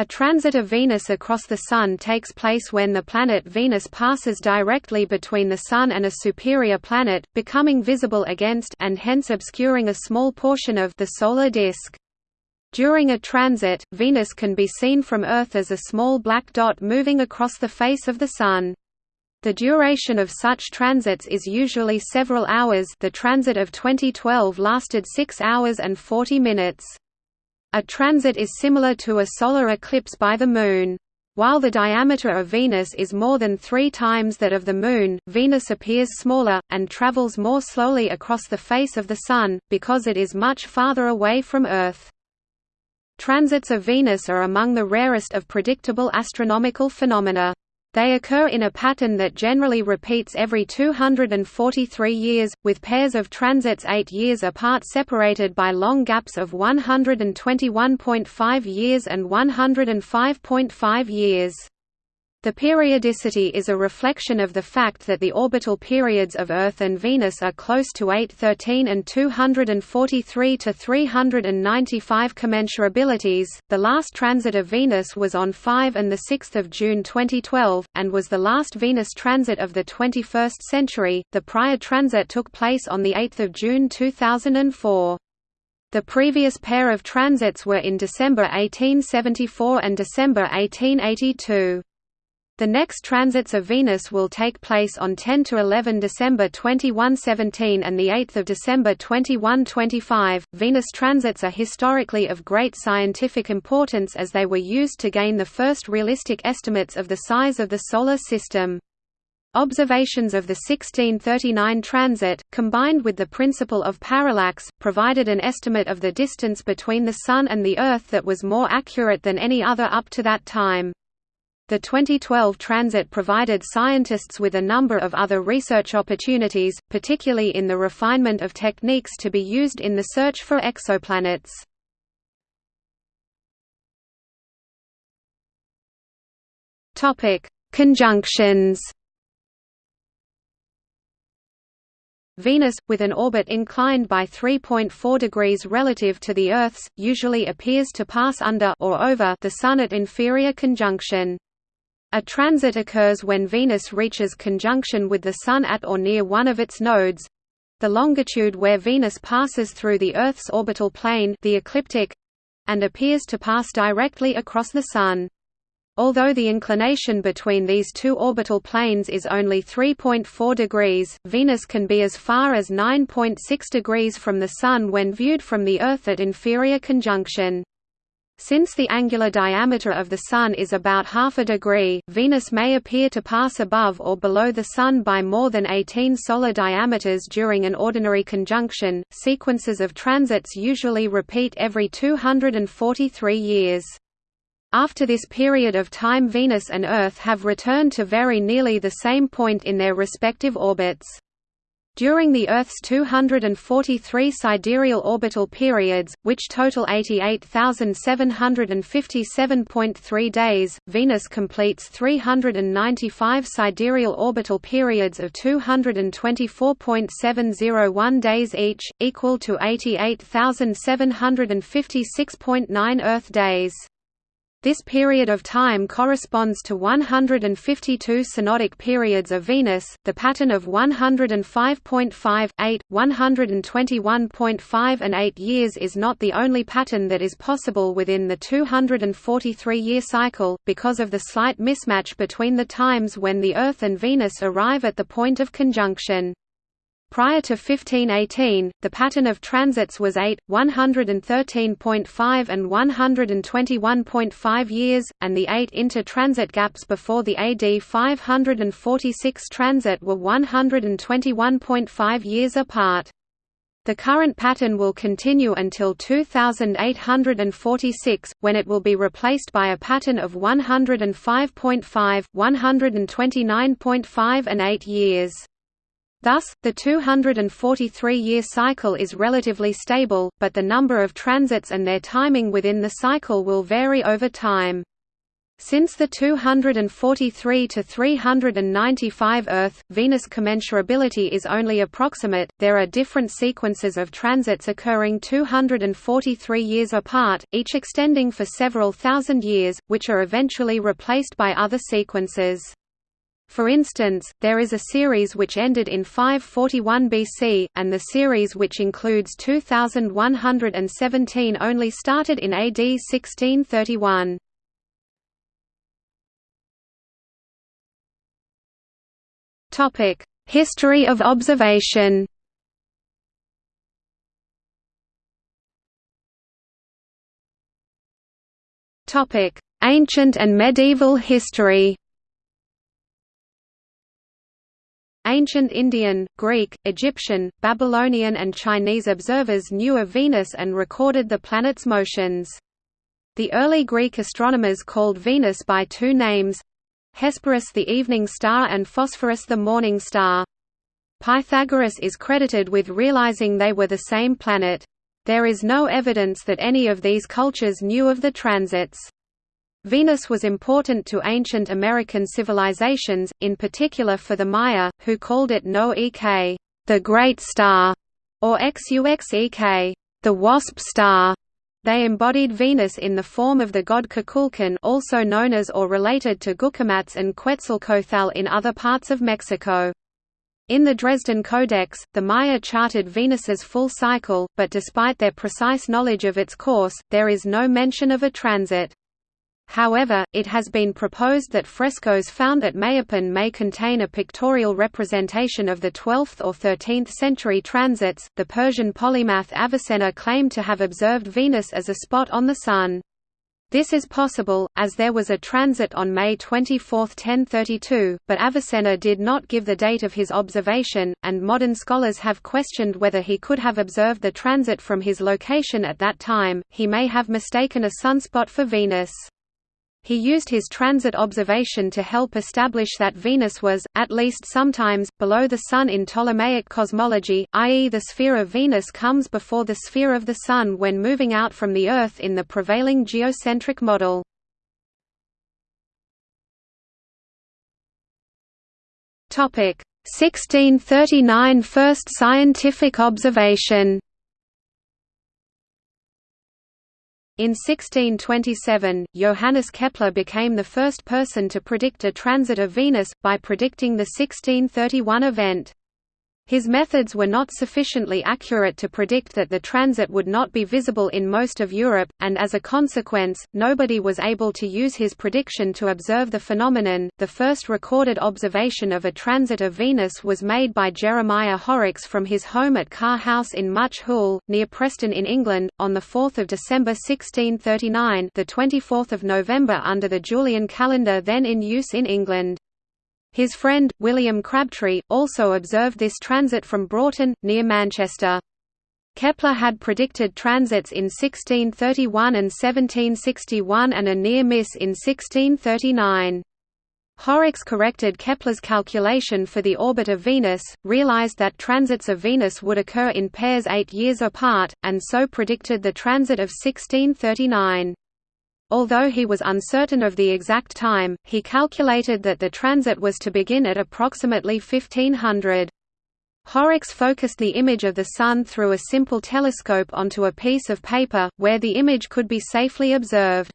A transit of Venus across the Sun takes place when the planet Venus passes directly between the Sun and a superior planet, becoming visible against and hence obscuring a small portion of the solar disk. During a transit, Venus can be seen from Earth as a small black dot moving across the face of the Sun. The duration of such transits is usually several hours the transit of 2012 lasted 6 hours and 40 minutes. A transit is similar to a solar eclipse by the Moon. While the diameter of Venus is more than three times that of the Moon, Venus appears smaller, and travels more slowly across the face of the Sun, because it is much farther away from Earth. Transits of Venus are among the rarest of predictable astronomical phenomena. They occur in a pattern that generally repeats every 243 years, with pairs of transits eight years apart separated by long gaps of 121.5 years and 105.5 years. The periodicity is a reflection of the fact that the orbital periods of Earth and Venus are close to 813 and 243 to 395 commensurabilities. The last transit of Venus was on 5 and 6 June 2012, and was the last Venus transit of the 21st century. The prior transit took place on 8 June 2004. The previous pair of transits were in December 1874 and December 1882. The next transits of Venus will take place on 10 to 11 December 2117 and the 8th of December 2125. Venus transits are historically of great scientific importance as they were used to gain the first realistic estimates of the size of the solar system. Observations of the 1639 transit, combined with the principle of parallax, provided an estimate of the distance between the Sun and the Earth that was more accurate than any other up to that time. The 2012 transit provided scientists with a number of other research opportunities, particularly in the refinement of techniques to be used in the search for exoplanets. Conjunctions. Venus, with an orbit inclined by 3.4 degrees relative to the Earth's, usually appears to pass under or over the Sun at inferior conjunction. A transit occurs when Venus reaches conjunction with the Sun at or near one of its nodes—the longitude where Venus passes through the Earth's orbital plane the ecliptic—and appears to pass directly across the Sun. Although the inclination between these two orbital planes is only 3.4 degrees, Venus can be as far as 9.6 degrees from the Sun when viewed from the Earth at inferior conjunction. Since the angular diameter of the Sun is about half a degree, Venus may appear to pass above or below the Sun by more than 18 solar diameters during an ordinary conjunction. Sequences of transits usually repeat every 243 years. After this period of time Venus and Earth have returned to very nearly the same point in their respective orbits. During the Earth's 243 sidereal orbital periods, which total 88,757.3 days, Venus completes 395 sidereal orbital periods of 224.701 days each, equal to 88,756.9 Earth days. This period of time corresponds to 152 synodic periods of Venus. The pattern of 105.5, 8, 121.5 and 8 years is not the only pattern that is possible within the 243-year cycle, because of the slight mismatch between the times when the Earth and Venus arrive at the point of conjunction. Prior to 1518, the pattern of transits was 8, 113.5 and 121.5 years, and the eight inter-transit gaps before the AD 546 transit were 121.5 years apart. The current pattern will continue until 2846, when it will be replaced by a pattern of 105.5, 129.5 and 8 years. Thus, the 243-year cycle is relatively stable, but the number of transits and their timing within the cycle will vary over time. Since the 243 to 395 Earth Venus commensurability is only approximate, there are different sequences of transits occurring 243 years apart, each extending for several thousand years, which are eventually replaced by other sequences. For instance, there is a series which ended in 541 BC, and the series which includes 2117 only started in AD 1631. Topic: History of observation. Ancient and medieval history. Ancient Indian, Greek, Egyptian, Babylonian and Chinese observers knew of Venus and recorded the planet's motions. The early Greek astronomers called Venus by two names, Hesperus the evening star and Phosphorus the morning star. Pythagoras is credited with realizing they were the same planet. There is no evidence that any of these cultures knew of the transits. Venus was important to ancient American civilizations, in particular for the Maya, who called it No Ek, the Great Star, or Xuxek, the Wasp Star. They embodied Venus in the form of the god Kukulkan also known as or related to Gucumatz and Quetzalcoatl in other parts of Mexico. In the Dresden Codex, the Maya charted Venus's full cycle, but despite their precise knowledge of its course, there is no mention of a transit. However, it has been proposed that frescoes found at Mayapan may contain a pictorial representation of the 12th or 13th century transits. The Persian polymath Avicenna claimed to have observed Venus as a spot on the Sun. This is possible, as there was a transit on May 24, 1032, but Avicenna did not give the date of his observation, and modern scholars have questioned whether he could have observed the transit from his location at that time. He may have mistaken a sunspot for Venus. He used his transit observation to help establish that Venus was, at least sometimes, below the Sun in Ptolemaic cosmology, i.e. the sphere of Venus comes before the sphere of the Sun when moving out from the Earth in the prevailing geocentric model. Topic 1639 First scientific observation In 1627, Johannes Kepler became the first person to predict a transit of Venus, by predicting the 1631 event. His methods were not sufficiently accurate to predict that the transit would not be visible in most of Europe, and as a consequence, nobody was able to use his prediction to observe the phenomenon. The first recorded observation of a transit of Venus was made by Jeremiah Horrocks from his home at Carr House in Much Hoole, near Preston in England, on 4 December 1639 the 24th of November under the Julian calendar then in use in England. His friend, William Crabtree, also observed this transit from Broughton, near Manchester. Kepler had predicted transits in 1631 and 1761 and a near miss in 1639. Horrocks corrected Kepler's calculation for the orbit of Venus, realized that transits of Venus would occur in pairs eight years apart, and so predicted the transit of 1639. Although he was uncertain of the exact time, he calculated that the transit was to begin at approximately 1500. Horrocks focused the image of the Sun through a simple telescope onto a piece of paper, where the image could be safely observed.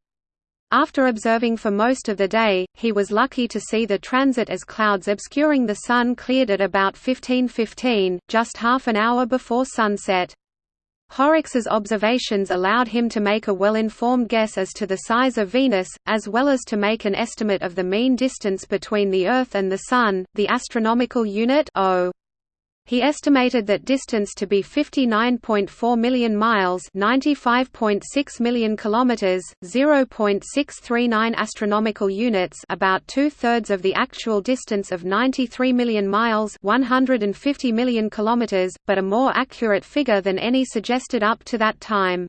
After observing for most of the day, he was lucky to see the transit as clouds obscuring the Sun cleared at about 1515, just half an hour before sunset. Horrocks's observations allowed him to make a well-informed guess as to the size of Venus, as well as to make an estimate of the mean distance between the Earth and the Sun, the astronomical unit O. He estimated that distance to be 59.4 million miles, 95.6 million kilometers, 0.639 astronomical units, about two-thirds of the actual distance of 93 million miles, 150 million kilometers, but a more accurate figure than any suggested up to that time.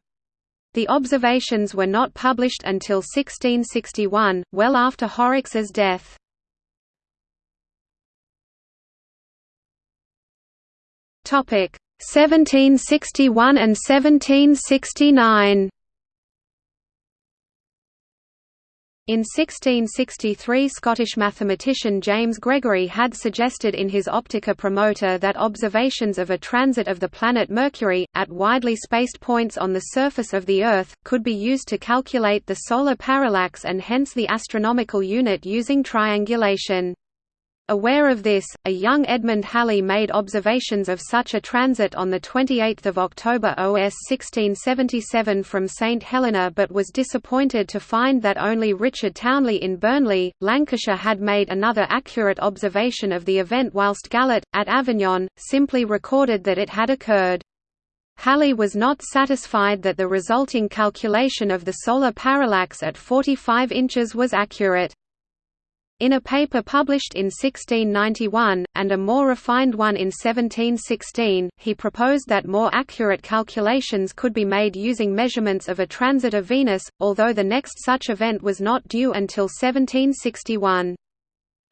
The observations were not published until 1661, well after Horrocks's death. Topic 1761 and 1769. In 1663 Scottish mathematician James Gregory had suggested in his Optica Promota that observations of a transit of the planet Mercury, at widely spaced points on the surface of the Earth, could be used to calculate the solar parallax and hence the astronomical unit using triangulation. Aware of this, a young Edmund Halley made observations of such a transit on 28 October OS 1677 from St Helena but was disappointed to find that only Richard Townley in Burnley, Lancashire had made another accurate observation of the event whilst Gallet, at Avignon, simply recorded that it had occurred. Halley was not satisfied that the resulting calculation of the solar parallax at 45 inches was accurate. In a paper published in 1691, and a more refined one in 1716, he proposed that more accurate calculations could be made using measurements of a transit of Venus, although the next such event was not due until 1761.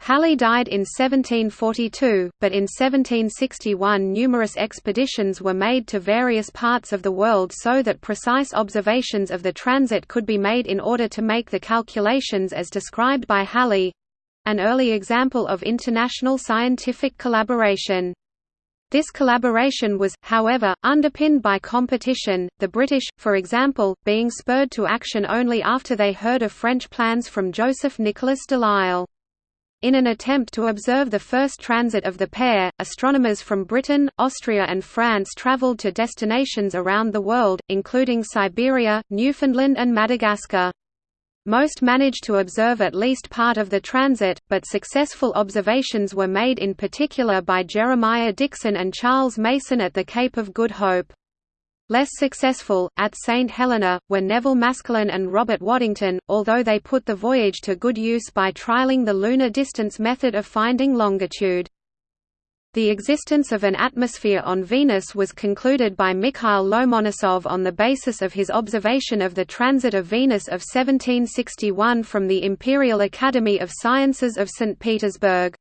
Halley died in 1742, but in 1761 numerous expeditions were made to various parts of the world so that precise observations of the transit could be made in order to make the calculations as described by Halley, an early example of international scientific collaboration. This collaboration was, however, underpinned by competition, the British, for example, being spurred to action only after they heard of French plans from Joseph Nicolas Delisle. In an attempt to observe the first transit of the pair, astronomers from Britain, Austria and France travelled to destinations around the world, including Siberia, Newfoundland and Madagascar. Most managed to observe at least part of the transit, but successful observations were made in particular by Jeremiah Dixon and Charles Mason at the Cape of Good Hope. Less successful, at St Helena, were Neville Maskelyne and Robert Waddington, although they put the voyage to good use by trialling the lunar distance method of finding longitude. The existence of an atmosphere on Venus was concluded by Mikhail Lomonosov on the basis of his observation of the transit of Venus of 1761 from the Imperial Academy of Sciences of St. Petersburg.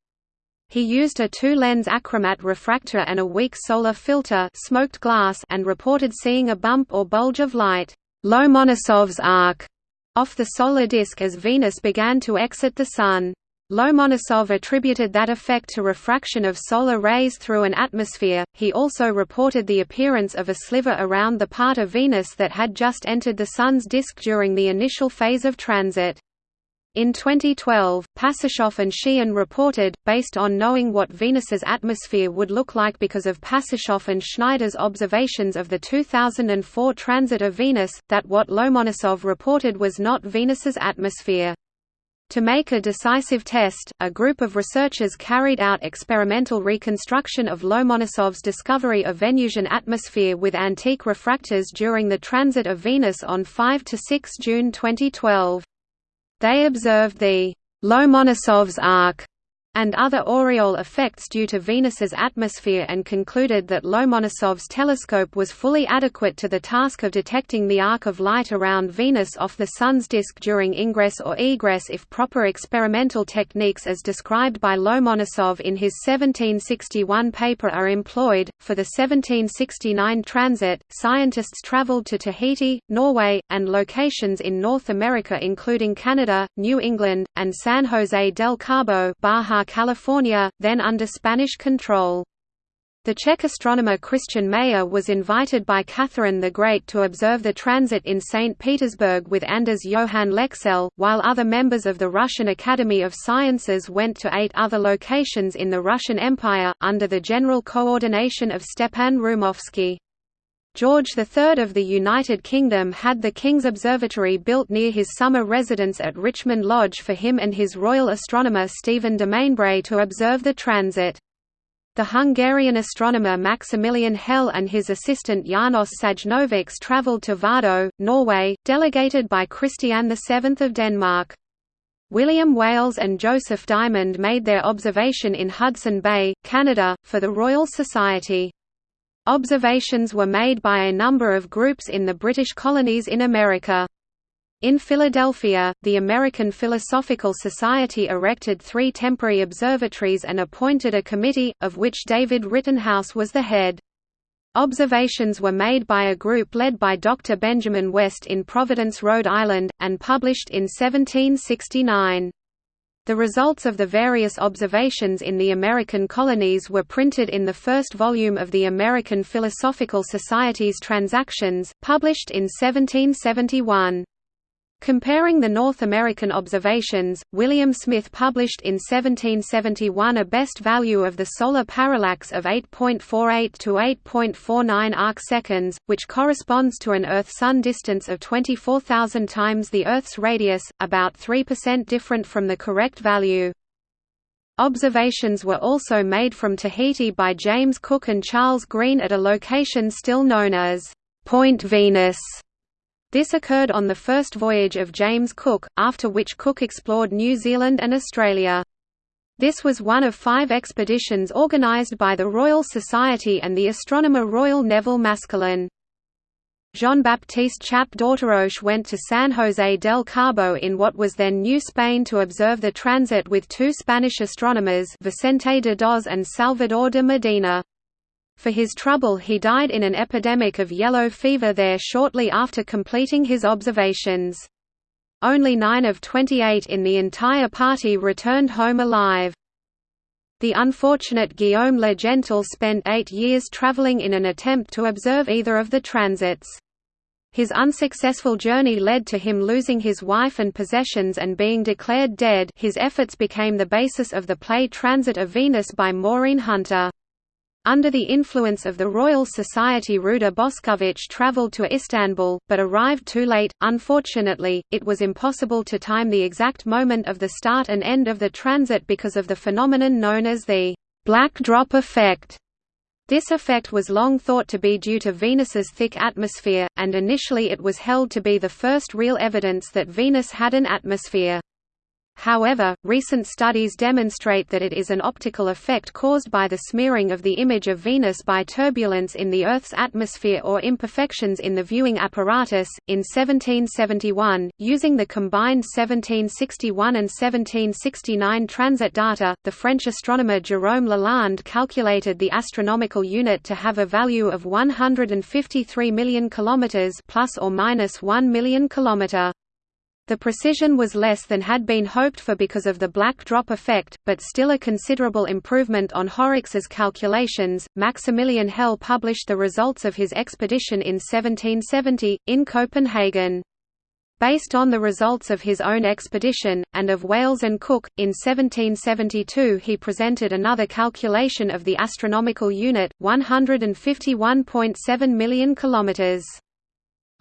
He used a two-lens achromat refractor and a weak solar filter smoked glass and reported seeing a bump or bulge of light Lomonosov's arc off the solar disk as Venus began to exit the Sun. Lomonosov attributed that effect to refraction of solar rays through an atmosphere. He also reported the appearance of a sliver around the part of Venus that had just entered the Sun's disk during the initial phase of transit. In 2012, Pasachoff and Sheehan reported, based on knowing what Venus's atmosphere would look like because of Pasachoff and Schneider's observations of the 2004 transit of Venus, that what Lomonosov reported was not Venus's atmosphere. To make a decisive test, a group of researchers carried out experimental reconstruction of Lomonosov's discovery of Venusian atmosphere with antique refractors during the transit of Venus on 5 to 6 June 2012. They observed the Lomonosov's arc and other aureole effects due to Venus's atmosphere and concluded that Lomonosov's telescope was fully adequate to the task of detecting the arc of light around Venus off the Sun's disk during ingress or egress if proper experimental techniques as described by Lomonosov in his 1761 paper are employed. For the 1769 transit, scientists traveled to Tahiti, Norway, and locations in North America including Canada, New England, and San Jose del Cabo California, then under Spanish control. The Czech astronomer Christian Mayer was invited by Catherine the Great to observe the transit in St. Petersburg with Anders Johann Lexell, while other members of the Russian Academy of Sciences went to eight other locations in the Russian Empire, under the general coordination of Stepan Rumovsky. George III of the United Kingdom had the King's Observatory built near his summer residence at Richmond Lodge for him and his royal astronomer Stephen de Mainbray to observe the transit. The Hungarian astronomer Maximilian Hell and his assistant János Sajnovics travelled to Vardo, Norway, delegated by Christian VII of Denmark. William Wales and Joseph Dymond made their observation in Hudson Bay, Canada, for the Royal Society. Observations were made by a number of groups in the British colonies in America. In Philadelphia, the American Philosophical Society erected three temporary observatories and appointed a committee, of which David Rittenhouse was the head. Observations were made by a group led by Dr. Benjamin West in Providence, Rhode Island, and published in 1769. The results of the various observations in the American colonies were printed in the first volume of the American Philosophical Society's Transactions, published in 1771. Comparing the North American observations, William Smith published in 1771 a best value of the solar parallax of 8.48 to 8.49 arcseconds, which corresponds to an Earth-Sun distance of 24,000 times the Earth's radius, about 3% different from the correct value. Observations were also made from Tahiti by James Cook and Charles Green at a location still known as Point Venus this occurred on the first voyage of James Cook, after which Cook explored New Zealand and Australia. This was one of five expeditions organised by the Royal Society and the astronomer Royal Neville Maskelyne. Jean-Baptiste Chappe d'Auteroche went to San José del Cabo in what was then New Spain to observe the transit with two Spanish astronomers Vicente de Doz and Salvador de Medina. For his trouble he died in an epidemic of yellow fever there shortly after completing his observations. Only 9 of 28 in the entire party returned home alive. The unfortunate Guillaume Le spent eight years traveling in an attempt to observe either of the transits. His unsuccessful journey led to him losing his wife and possessions and being declared dead his efforts became the basis of the play Transit of Venus by Maureen Hunter. Under the influence of the Royal Society Ruđer Boskovic travelled to Istanbul, but arrived too late. Unfortunately, it was impossible to time the exact moment of the start and end of the transit because of the phenomenon known as the black drop effect. This effect was long thought to be due to Venus's thick atmosphere, and initially it was held to be the first real evidence that Venus had an atmosphere. However, recent studies demonstrate that it is an optical effect caused by the smearing of the image of Venus by turbulence in the Earth's atmosphere or imperfections in the viewing apparatus. In 1771, using the combined 1761 and 1769 transit data, the French astronomer Jérôme Lalande calculated the astronomical unit to have a value of 153 million kilometers plus or minus 1 million kilometer. The precision was less than had been hoped for because of the black drop effect, but still a considerable improvement on Horrocks's calculations. Maximilian Hell published the results of his expedition in 1770, in Copenhagen. Based on the results of his own expedition, and of Wales and Cook, in 1772 he presented another calculation of the astronomical unit, 151.7 million kilometres.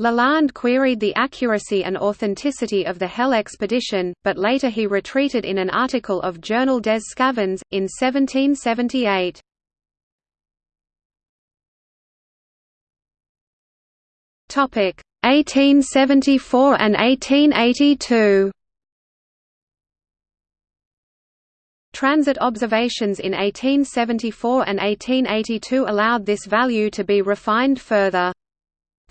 Lalande queried the accuracy and authenticity of the Hell expedition, but later he retreated in an article of Journal des Sçavans, in 1778. Topic 1874 and 1882. Transit observations in 1874 and 1882 allowed this value to be refined further.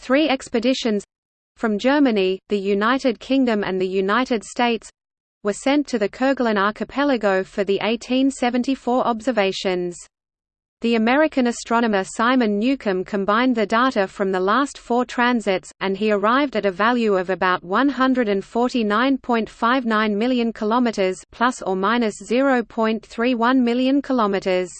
Three expeditions—from Germany, the United Kingdom and the United States—were sent to the Kerguelen archipelago for the 1874 observations. The American astronomer Simon Newcomb combined the data from the last four transits, and he arrived at a value of about 149.59 million kilometers, plus or minus 0.31 million kilometers.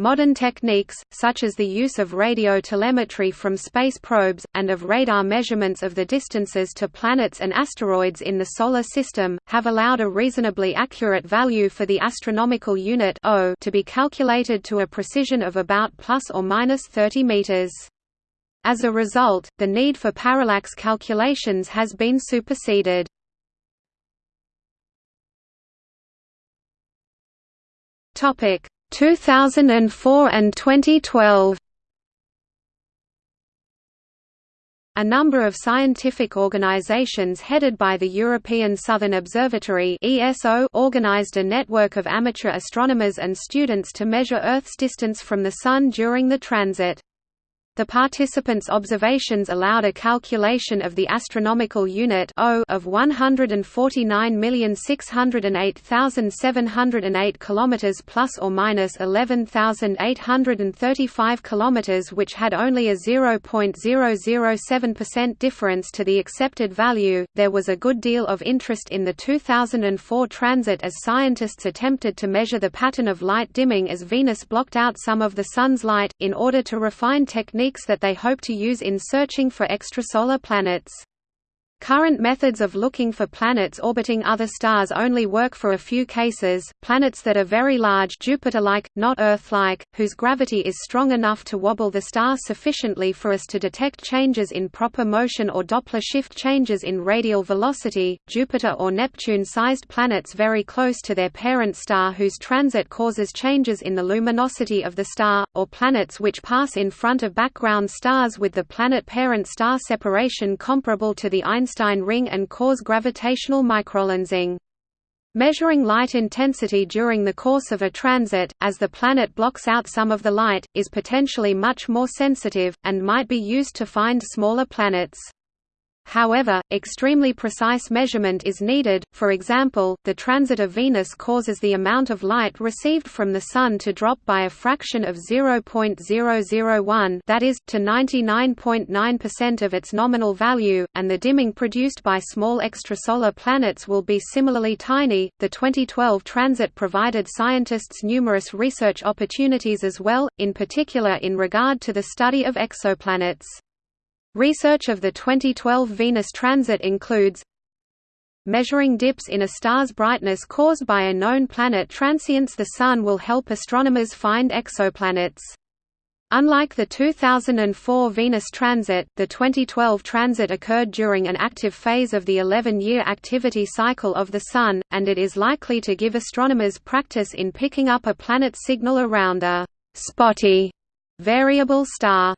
Modern techniques, such as the use of radio telemetry from space probes, and of radar measurements of the distances to planets and asteroids in the Solar System, have allowed a reasonably accurate value for the astronomical unit o to be calculated to a precision of about plus or minus 30 meters. As a result, the need for parallax calculations has been superseded. Topic 2004 and 2012 A number of scientific organizations headed by the European Southern Observatory ESO organized a network of amateur astronomers and students to measure Earth's distance from the Sun during the transit. The participants' observations allowed a calculation of the astronomical unit O of 149,608,708 km plus or minus 11,835 km which had only a 0.007% difference to the accepted value. There was a good deal of interest in the 2004 transit as scientists attempted to measure the pattern of light dimming as Venus blocked out some of the sun's light in order to refine techniques techniques that they hope to use in searching for extrasolar planets. Current methods of looking for planets orbiting other stars only work for a few cases, planets that are very large Jupiter-like, not Earth-like, whose gravity is strong enough to wobble the star sufficiently for us to detect changes in proper motion or Doppler shift changes in radial velocity. Jupiter or Neptune-sized planets very close to their parent star whose transit causes changes in the luminosity of the star, or planets which pass in front of background stars with the planet-parent star separation comparable to the Einstein Einstein ring and cause gravitational microlensing. Measuring light intensity during the course of a transit, as the planet blocks out some of the light, is potentially much more sensitive, and might be used to find smaller planets. However, extremely precise measurement is needed, for example, the transit of Venus causes the amount of light received from the Sun to drop by a fraction of 0.001 that is, to 99.9% of its nominal value, and the dimming produced by small extrasolar planets will be similarly tiny. The 2012 transit provided scientists numerous research opportunities as well, in particular in regard to the study of exoplanets. Research of the 2012 Venus transit includes Measuring dips in a star's brightness caused by a known planet transients the Sun will help astronomers find exoplanets. Unlike the 2004 Venus transit, the 2012 transit occurred during an active phase of the 11-year activity cycle of the Sun, and it is likely to give astronomers practice in picking up a planet signal around a «spotty» variable star.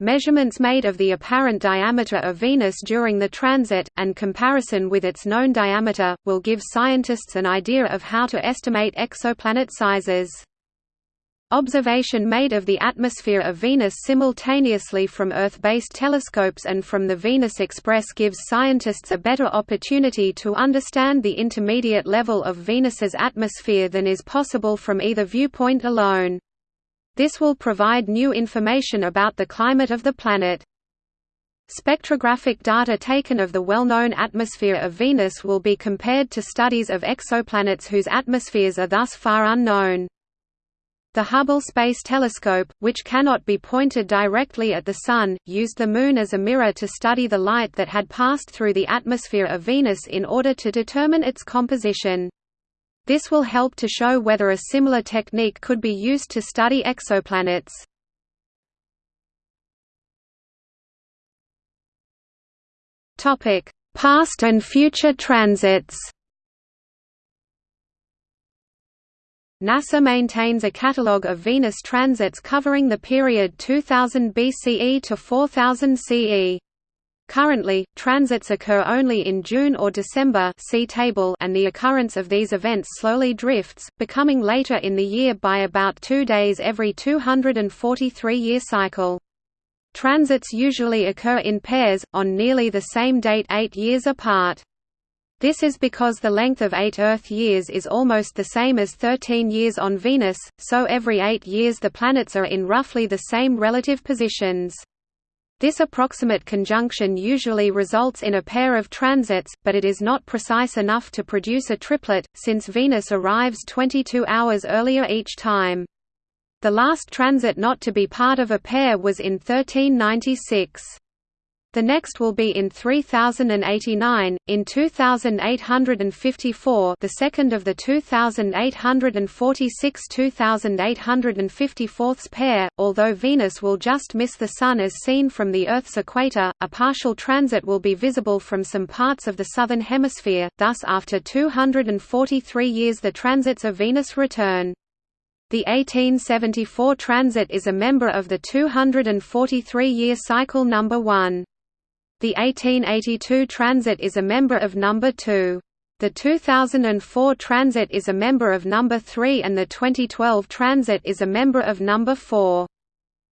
Measurements made of the apparent diameter of Venus during the transit, and comparison with its known diameter, will give scientists an idea of how to estimate exoplanet sizes. Observation made of the atmosphere of Venus simultaneously from Earth-based telescopes and from the Venus Express gives scientists a better opportunity to understand the intermediate level of Venus's atmosphere than is possible from either viewpoint alone. This will provide new information about the climate of the planet. Spectrographic data taken of the well-known atmosphere of Venus will be compared to studies of exoplanets whose atmospheres are thus far unknown. The Hubble Space Telescope, which cannot be pointed directly at the Sun, used the Moon as a mirror to study the light that had passed through the atmosphere of Venus in order to determine its composition. This will help to show whether a similar technique could be used to study exoplanets. Topic: Past and future transits. NASA maintains a catalogue of Venus transits covering the period 2000 BCE to 4000 CE. Currently, transits occur only in June or December see table and the occurrence of these events slowly drifts, becoming later in the year by about two days every 243-year cycle. Transits usually occur in pairs, on nearly the same date eight years apart. This is because the length of eight Earth years is almost the same as 13 years on Venus, so every eight years the planets are in roughly the same relative positions. This approximate conjunction usually results in a pair of transits, but it is not precise enough to produce a triplet, since Venus arrives 22 hours earlier each time. The last transit not to be part of a pair was in 1396. The next will be in 3089, in 2854 the second of the 2846–2854 pair, although Venus will just miss the Sun as seen from the Earth's equator, a partial transit will be visible from some parts of the southern hemisphere, thus after 243 years the transits of Venus return. The 1874 transit is a member of the 243-year cycle number 1. The 1882 Transit is a member of Number 2. The 2004 Transit is a member of Number 3 and the 2012 Transit is a member of Number 4.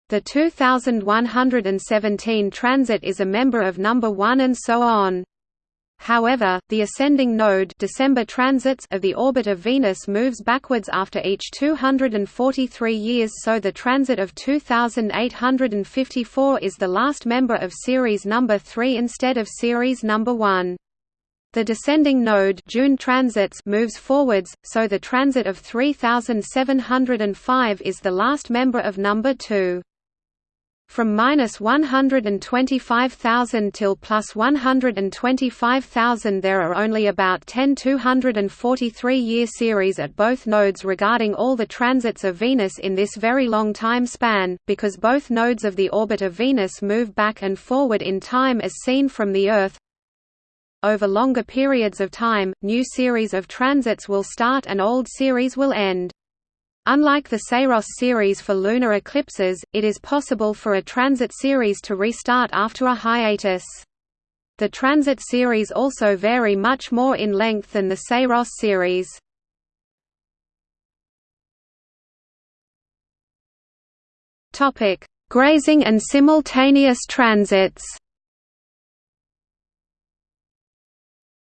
The 2117 transit is a member of number 1 and so on. However, the ascending node December transits of the orbit of Venus moves backwards after each 243 years so the transit of 2854 is the last member of series number 3 instead of series number 1. The descending node June transits moves forwards, so the transit of 3705 is the last member of number 2. From minus 125,000 till plus 125,000 there are only about 10 243-year series at both nodes regarding all the transits of Venus in this very long time span, because both nodes of the orbit of Venus move back and forward in time as seen from the Earth. Over longer periods of time, new series of transits will start and old series will end. Unlike the Saros series for lunar eclipses, it is possible for a transit series to restart after a hiatus. The transit series also vary much more in length than the Saros series. Grazing and simultaneous transits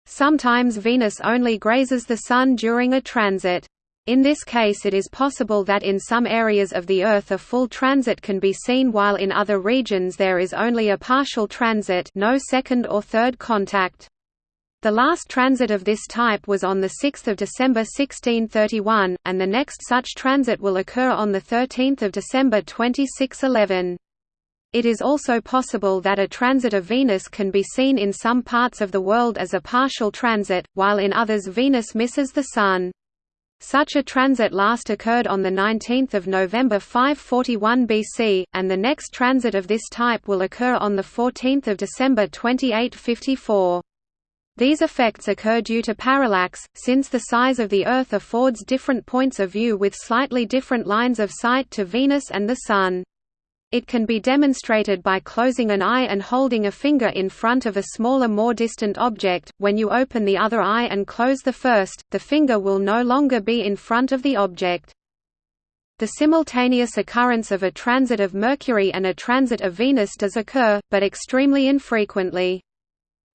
Sometimes Venus only grazes the Sun during a transit. In this case it is possible that in some areas of the Earth a full transit can be seen while in other regions there is only a partial transit no second or third contact. The last transit of this type was on 6 December 1631, and the next such transit will occur on 13 December 2611. It is also possible that a transit of Venus can be seen in some parts of the world as a partial transit, while in others Venus misses the Sun. Such a transit last occurred on 19 November 541 BC, and the next transit of this type will occur on 14 December 2854. These effects occur due to parallax, since the size of the Earth affords different points of view with slightly different lines of sight to Venus and the Sun. It can be demonstrated by closing an eye and holding a finger in front of a smaller more distant object. When you open the other eye and close the first, the finger will no longer be in front of the object. The simultaneous occurrence of a transit of Mercury and a transit of Venus does occur, but extremely infrequently.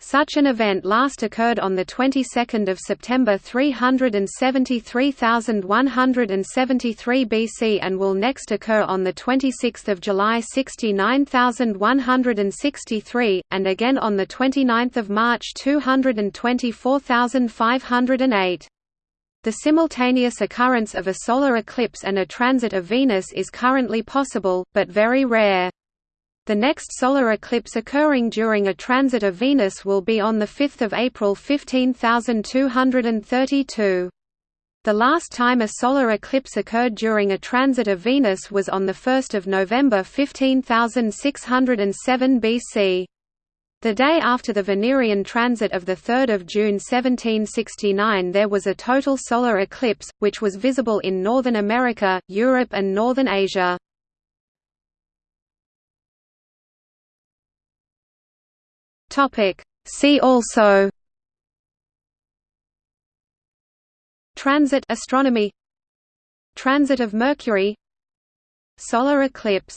Such an event last occurred on the 22nd of September 373,173 BC and will next occur on the 26th of July 69,163 and again on the 29th of March 224,508. The simultaneous occurrence of a solar eclipse and a transit of Venus is currently possible, but very rare. The next solar eclipse occurring during a transit of Venus will be on 5 April 15232. The last time a solar eclipse occurred during a transit of Venus was on 1 November 15607 BC. The day after the Venerian transit of 3 June 1769 there was a total solar eclipse, which was visible in Northern America, Europe and Northern Asia. Topic. See also Transit astronomy Transit of Mercury Solar eclipse